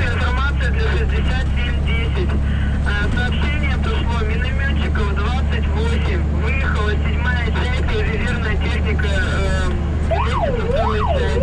Хорошая информация для 6710. Э, сообщение пришло минометчиков 28. Выехала седьмая часть, резервная техника э, лестница второй части.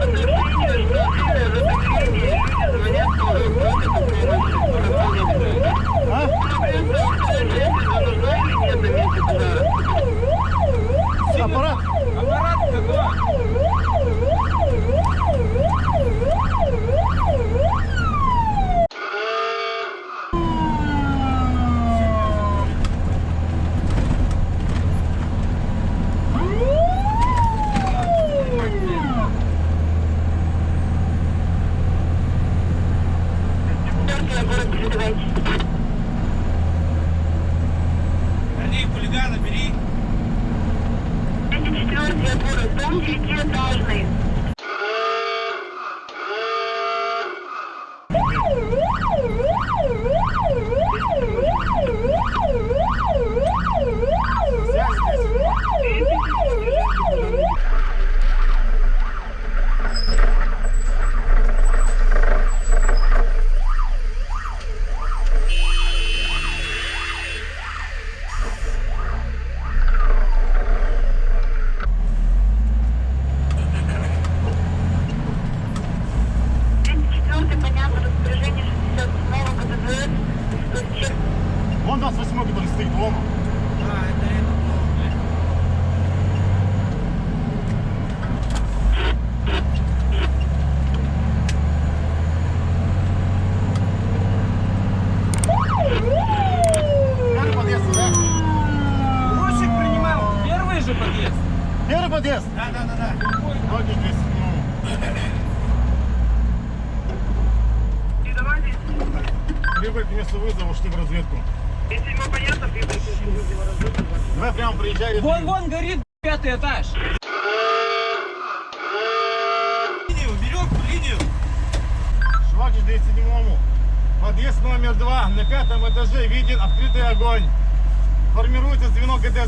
Сообщение, что сильное затопление, люди звонят. А? Аппарат? Аппарат?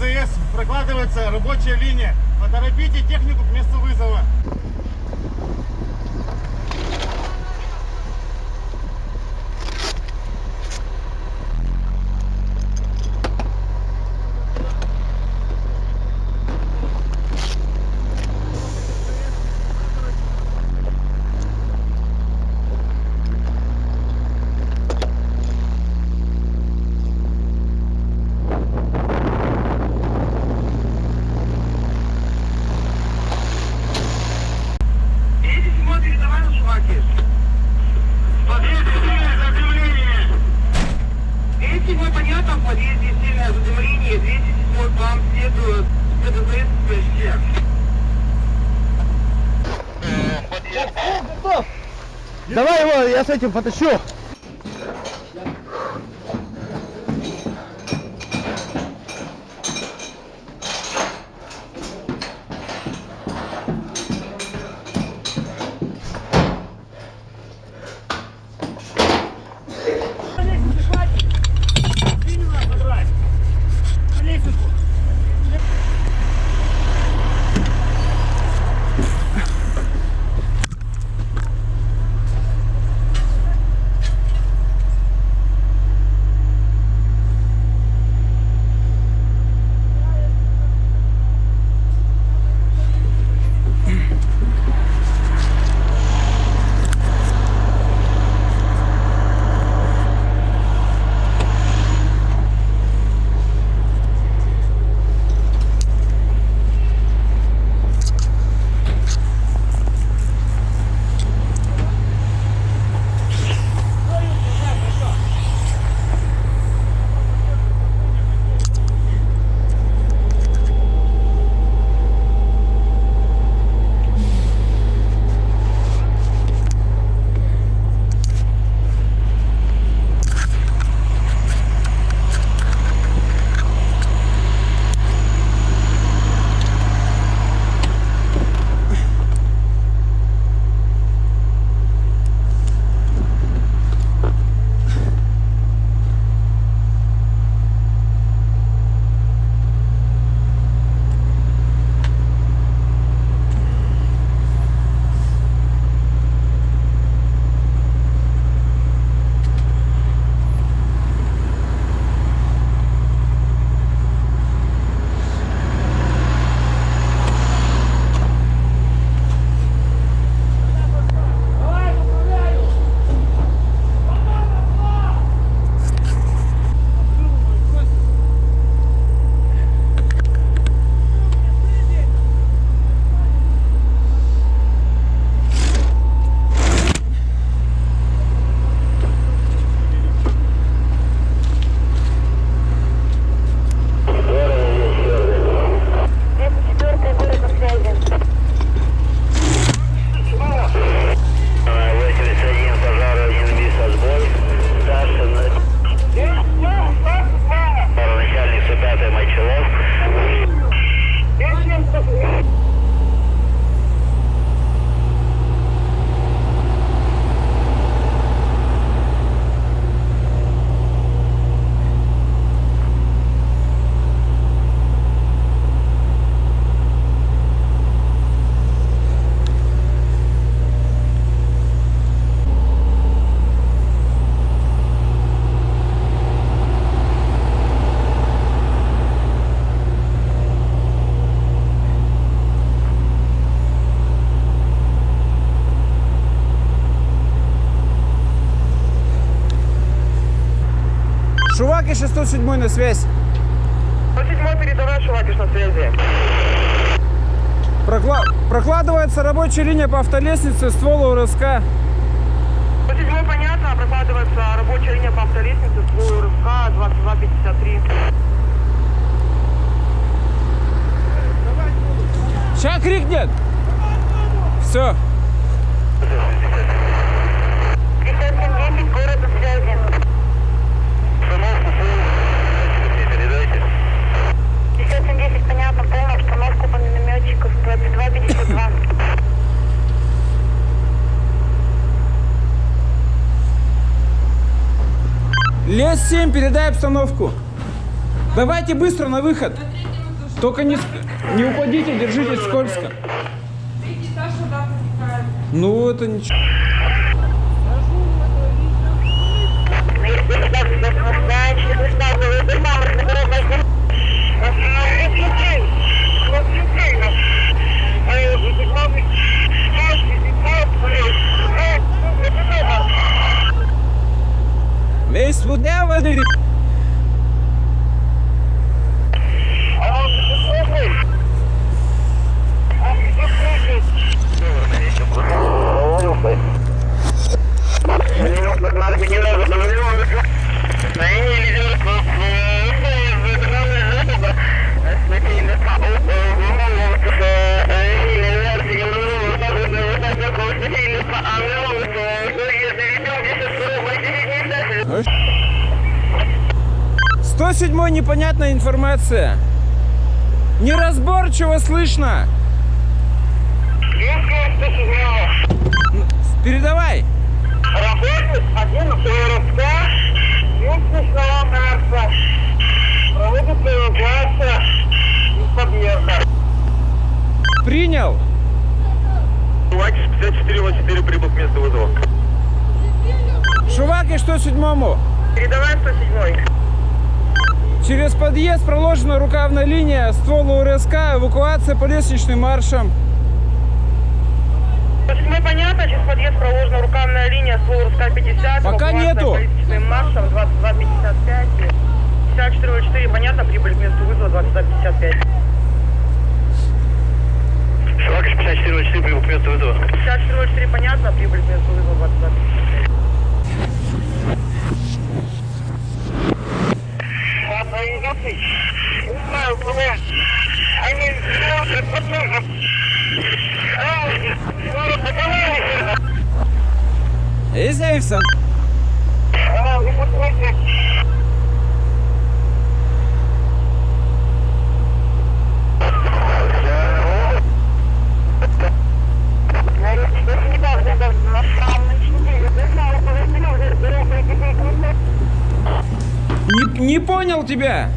АЗС прокладывается рабочая линия. Поторопите технику к месту вызова. я с этим потащу. Шувакиш 107 на связь. 107 передавай, Шувакиш на связи. Прокла- Прокладывается рабочая линия по автолестнице ствола УРСК. 107 понятно, прокладывается рабочая линия по автолестнице, свой РФК 2253. Сейчас крикнет. Все. 5710, город на связи. передайте. 5710, понятно, полная обстановка по минометчиков 2252. Лес 7, передай обстановку. Давайте быстро на выход. Только не, не упадите, держитесь скользко. Ну, это ничего. Meis budeva dedi. Добрый вечер. 107 непонятная информация. Неразборчиво слышно. Передавай. Работник один ФРСК, местностного Марса. Проводится эвакуация из подъезда. Принял. Лакиш 5404 прибыл к месту вызова. Шуваки, что седьмому? Передавай 107 Через подъезд проложена рукавная линия, ствол УРСК, эвакуация по лестничным маршам. 107 понятно, через подъезд проложена рукавная линия ствол РСК 50. Пока нету. по лестничным маршам 2255. 5404 понятно, прибыль к месту вызова 2255. Лакиш 5404 прибыл к месту вызова. 5404 понятно, прибыль к месту вызова 2255. Не знаю, куда. Они смотрят, посмотрят. Изяйся. Не, не понял тебя.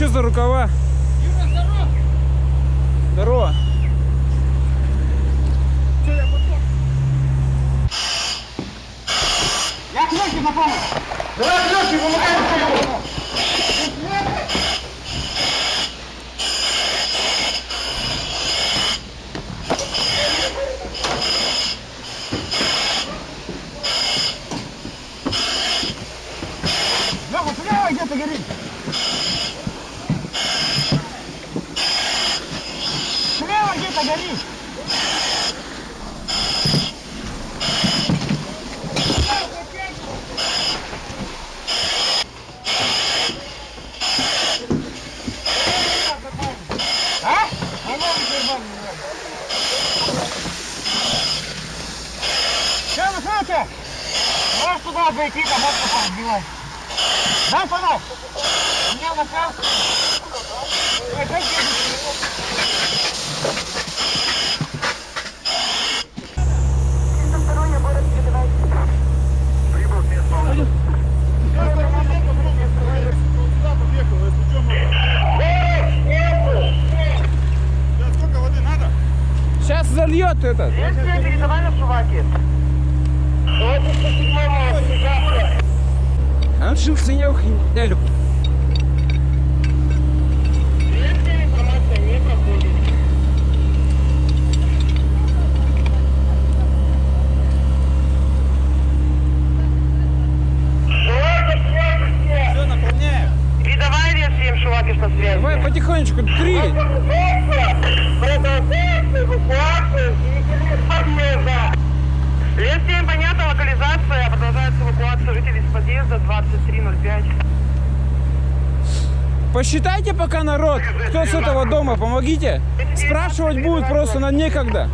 Что за рукава? Слева где-то горит! А? А ну, Герман, Что вы слышите? Можешь туда зайти, там вот разбивать. Дай фонарь. У меня накал. Ой, дай деньги. Сколько воды надо? Сейчас зальет этот. Следствие передавай на Шуваки. А он шился не ухиняли. Следствие информация не проходит. Все, наполняем. Передавай вес 7 Шувакиш на связи. Давай потихонечку, три. Следствие понятно, локализация. Продолжается эвакуация жителей из подъезда 2305. Посчитайте пока народ, кто с этого дома, помогите. Спрашивать будут просто на некогда.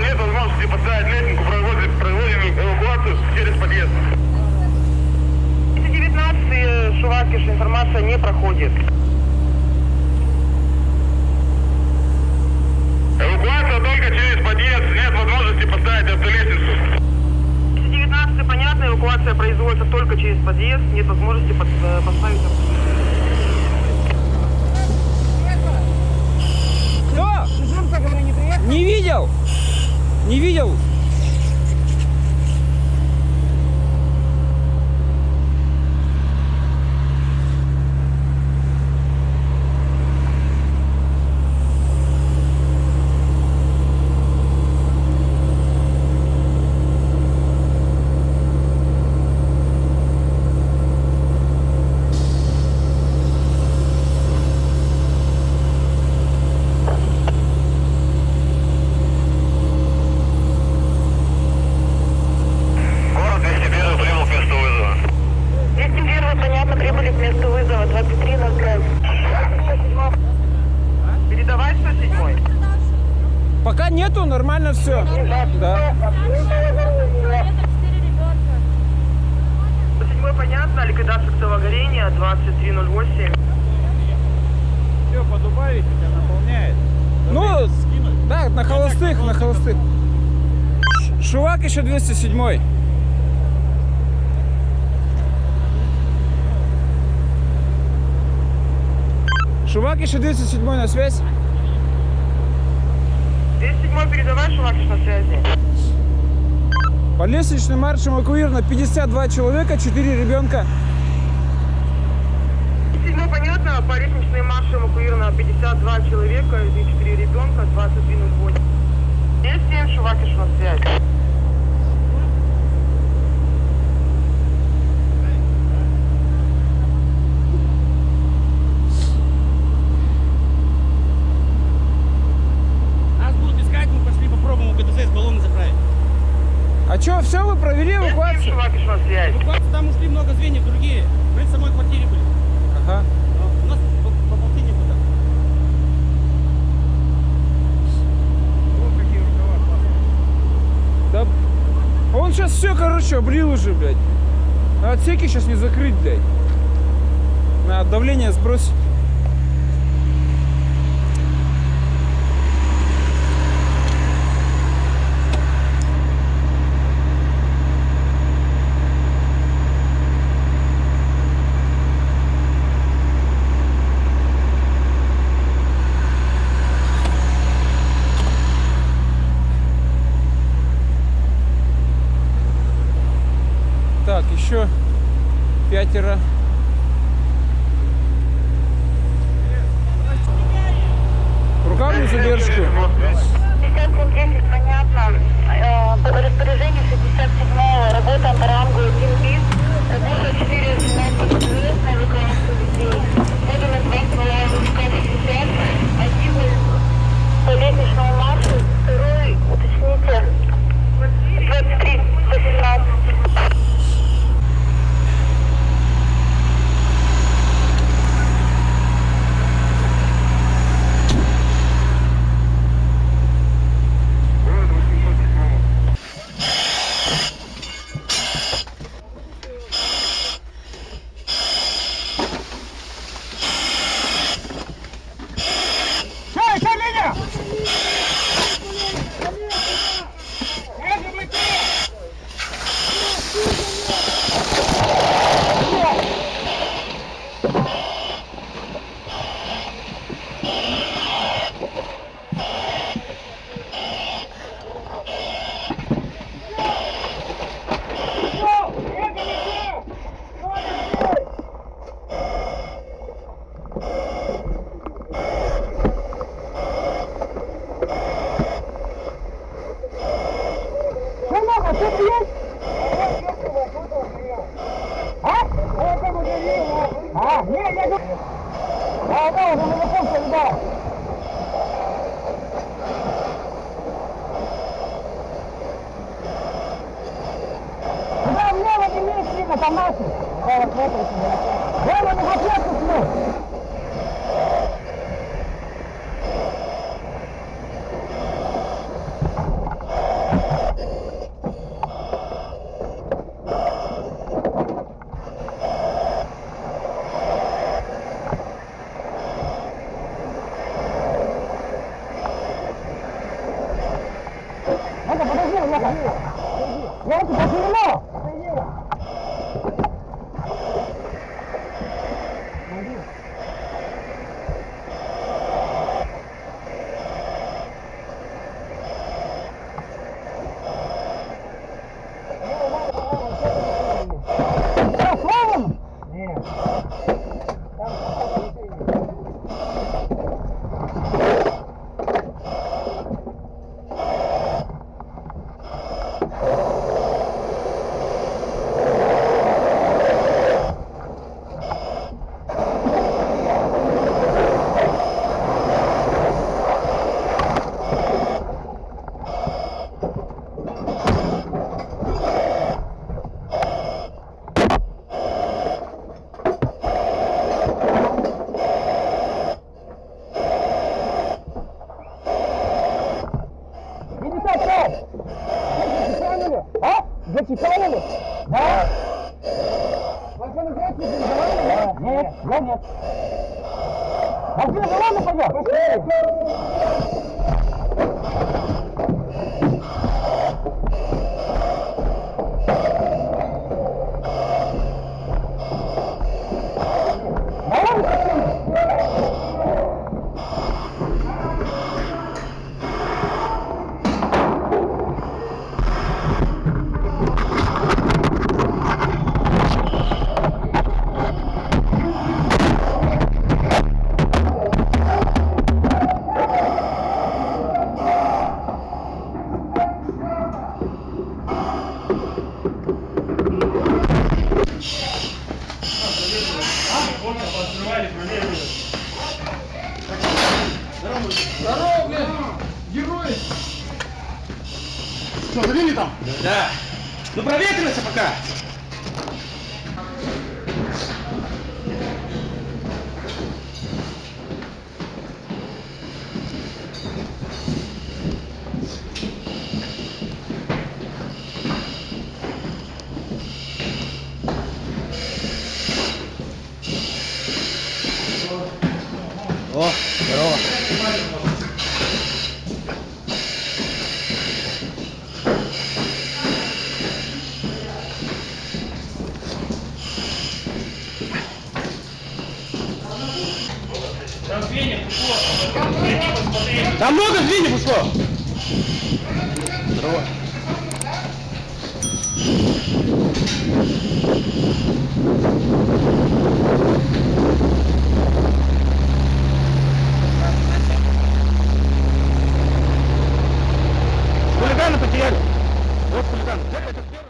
Нет возможности поставить лестницу, проводим, эвакуацию через подъезд. 219 Шувакиш, информация не проходит. Эвакуация только через подъезд, нет возможности поставить автолестницу. 219 понятно, эвакуация производится только через подъезд, нет возможности под- э, поставить Кто? Не видел? Не видел? Город 201 прибыл к месту вызова. 201 понятно, прибыли к месту вызова 23 на связь. Передавай 107 Пока нету, нормально все. Да. 107 понятно, ликвидация актового горения 2308. Все, подубавить, тебя наполняет. Ну, да, на холостых, на холостых. Шувак еще 207. Шувак еще 207 на связь. 207 передавай, Шумакиш на связи. По лестничным маршам эвакуировано 52 человека, 4 ребенка. 207 понятно, по лестничной марше эвакуировано 52 человека и 4 ребенка, 2308. 207 Шувакиш на связи. Нас будут искать, мы пошли попробуем у ГТЗ с баллоны заправить. А провели 207 эвакуацию? На. Эвакуация, там ушли много звеньев другие. Мы в самой квартире были. Ага. Но у нас по, по полтиннику там. Да. Он сейчас все, короче, облил уже, блядь. А отсеки сейчас не закрыть, блядь. Надо давление сбросить. Еще